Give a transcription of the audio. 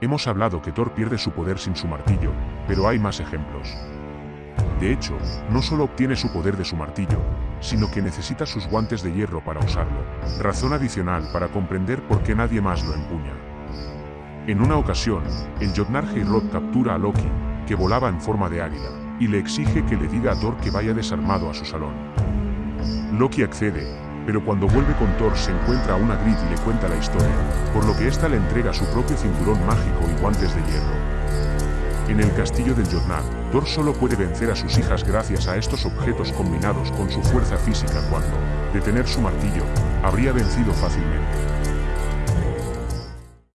Hemos hablado que Thor pierde su poder sin su martillo, pero hay más ejemplos. De hecho, no solo obtiene su poder de su martillo, sino que necesita sus guantes de hierro para usarlo, razón adicional para comprender por qué nadie más lo empuña. En una ocasión, el Jotnar Heirod captura a Loki, que volaba en forma de águila, y le exige que le diga a Thor que vaya desarmado a su salón. Loki accede, pero cuando vuelve con Thor se encuentra a una Grid y le cuenta la historia, por lo que ésta le entrega su propio cinturón mágico y guantes de hierro. En el castillo del Jotnar, Thor solo puede vencer a sus hijas gracias a estos objetos combinados con su fuerza física cuando, de tener su martillo, habría vencido fácilmente.